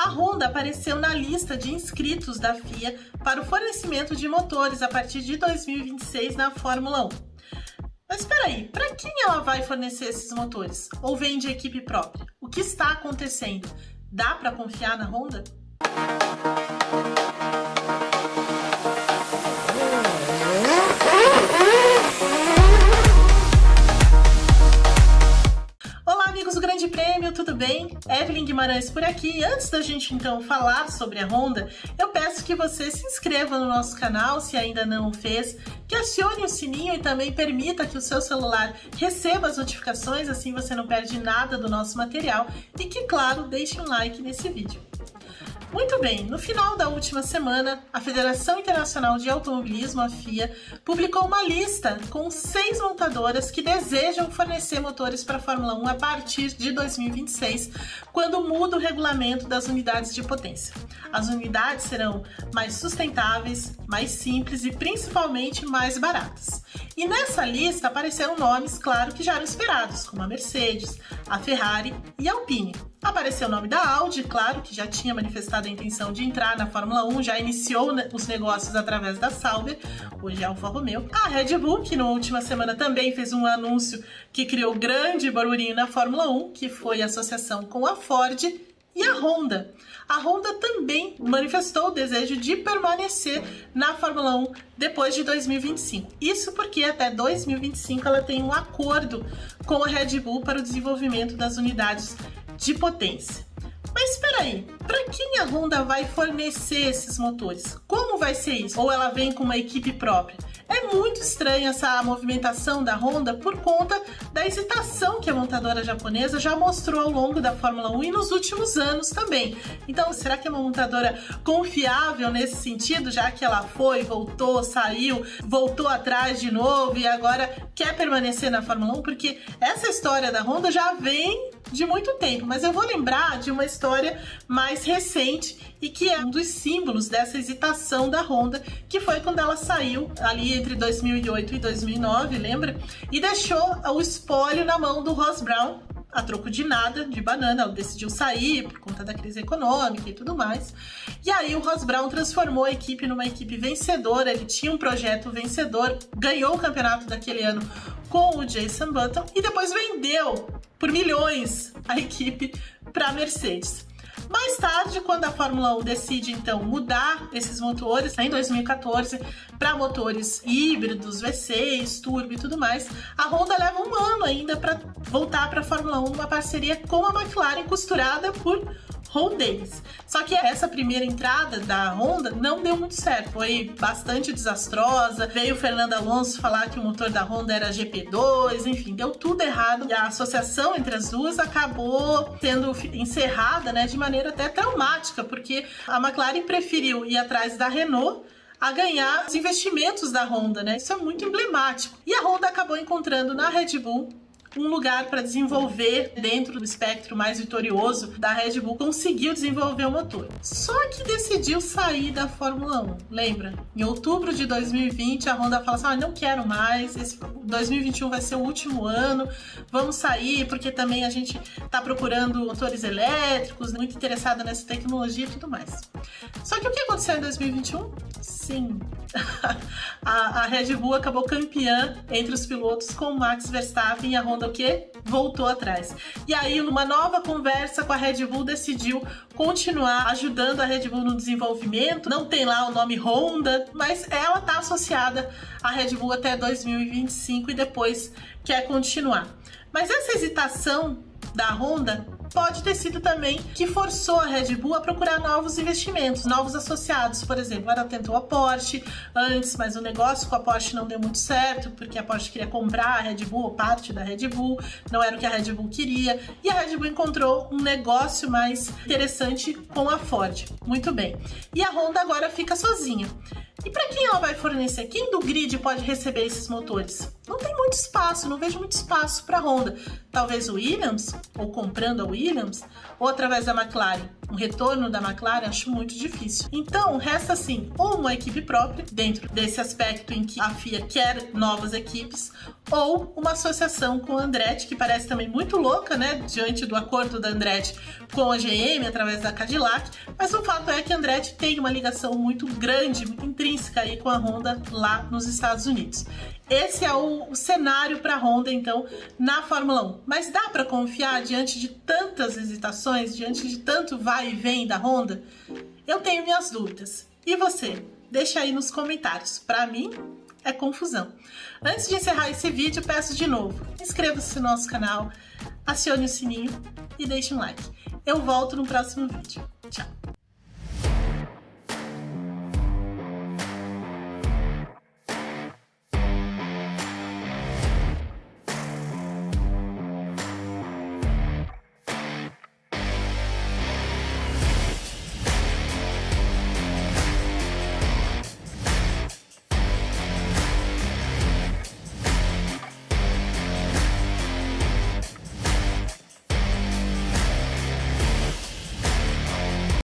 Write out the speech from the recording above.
a Honda apareceu na lista de inscritos da FIA para o fornecimento de motores a partir de 2026 na Fórmula 1. Mas espera aí, para quem ela vai fornecer esses motores? Ou vem de equipe própria? O que está acontecendo? Dá para confiar na Honda? Bem? Evelyn Guimarães por aqui. Antes da gente então falar sobre a Honda, eu peço que você se inscreva no nosso canal se ainda não o fez, que acione o sininho e também permita que o seu celular receba as notificações, assim você não perde nada do nosso material e que, claro, deixe um like nesse vídeo. Muito bem, no final da última semana, a Federação Internacional de Automobilismo, a FIA, publicou uma lista com seis montadoras que desejam fornecer motores para a Fórmula 1 a partir de 2026, quando muda o regulamento das unidades de potência. As unidades serão mais sustentáveis, mais simples e principalmente mais baratas. E nessa lista apareceram nomes, claro, que já eram esperados, como a Mercedes, a Ferrari e a Alpine. Apareceu o nome da Audi, claro, que já tinha manifestado a intenção de entrar na Fórmula 1, já iniciou os negócios através da Sauber, hoje é Alfa Romeo. A Red Bull, que na última semana também fez um anúncio que criou grande barulhinho na Fórmula 1, que foi a associação com a Ford e a Honda. A Honda também manifestou o desejo de permanecer na Fórmula 1 depois de 2025. Isso porque até 2025 ela tem um acordo com a Red Bull para o desenvolvimento das unidades de potência. Mas espera aí, para quem a Honda vai fornecer esses motores? Como vai ser isso? Ou ela vem com uma equipe própria? É muito estranha essa movimentação da Honda por conta da hesitação que a montadora japonesa já mostrou ao longo da Fórmula 1 e nos últimos anos também. Então, será que é uma montadora confiável nesse sentido, já que ela foi, voltou, saiu, voltou atrás de novo e agora quer permanecer na Fórmula 1? Porque essa história da Honda já vem de muito tempo, mas eu vou lembrar de uma história mais recente e que é um dos símbolos dessa hesitação da Honda, que foi quando ela saiu ali entre 2008 e 2009, lembra? E deixou o espólio na mão do Ross Brown, a troco de nada, de banana, ela decidiu sair por conta da crise econômica e tudo mais. E aí o Ross Brown transformou a equipe numa equipe vencedora, ele tinha um projeto vencedor, ganhou o campeonato daquele ano com o Jason Button e depois vendeu por milhões a equipe para a Mercedes. Mais tarde, quando a Fórmula 1 decide então mudar esses motores, em 2014, para motores híbridos, V6, turbo e tudo mais, a Honda leva um ano ainda para voltar para a Fórmula 1, uma parceria com a McLaren costurada por Ron Dennis. Só que essa primeira entrada da Honda não deu muito certo, foi bastante desastrosa. Veio o Fernando Alonso falar que o motor da Honda era GP2, enfim, deu tudo errado. E a associação entre as duas acabou sendo encerrada, né, de maneira até traumática, porque a McLaren preferiu ir atrás da Renault a ganhar os investimentos da Honda, né? Isso é muito emblemático. E a Honda acabou encontrando na Red Bull um lugar para desenvolver dentro do espectro mais vitorioso da Red Bull, conseguiu desenvolver o motor. Só que decidiu sair da Fórmula 1. Lembra? Em outubro de 2020, a Honda fala assim: ah, não quero mais, esse 2021 vai ser o último ano, vamos sair, porque também a gente está procurando motores elétricos, muito interessada nessa tecnologia e tudo mais. Só que o que aconteceu em 2021? Sim, a, a Red Bull acabou campeã entre os pilotos com Max Verstappen e a Honda o quê? Voltou atrás. E aí, numa nova conversa com a Red Bull, decidiu continuar ajudando a Red Bull no desenvolvimento. Não tem lá o nome Honda, mas ela tá associada à Red Bull até 2025 e depois quer continuar. Mas essa hesitação da Honda pode ter sido também que forçou a Red Bull a procurar novos investimentos, novos associados. Por exemplo, ela tentou a Porsche antes, mas o negócio com a Porsche não deu muito certo, porque a Porsche queria comprar a Red Bull ou parte da Red Bull, não era o que a Red Bull queria. E a Red Bull encontrou um negócio mais interessante com a Ford. Muito bem. E a Honda agora fica sozinha. E para quem ela vai fornecer? Quem do grid pode receber esses motores? não tem muito espaço, não vejo muito espaço para Honda. Talvez o Williams, ou comprando a Williams, ou através da McLaren. Um retorno da McLaren acho muito difícil. Então, resta assim, ou uma equipe própria, dentro desse aspecto em que a FIA quer novas equipes, ou uma associação com a Andretti, que parece também muito louca, né, diante do acordo da Andretti com a GM, através da Cadillac, mas o fato é que a Andretti tem uma ligação muito grande, muito intrínseca aí com a Honda lá nos Estados Unidos. Esse é o, o cenário para a Honda, então, na Fórmula 1. Mas dá para confiar diante de tantas hesitações, diante de tanto vai e vem da Honda? Eu tenho minhas dúvidas. E você? Deixa aí nos comentários. Para mim, é confusão. Antes de encerrar esse vídeo, peço de novo, inscreva-se no nosso canal, acione o sininho e deixe um like. Eu volto no próximo vídeo. Tchau!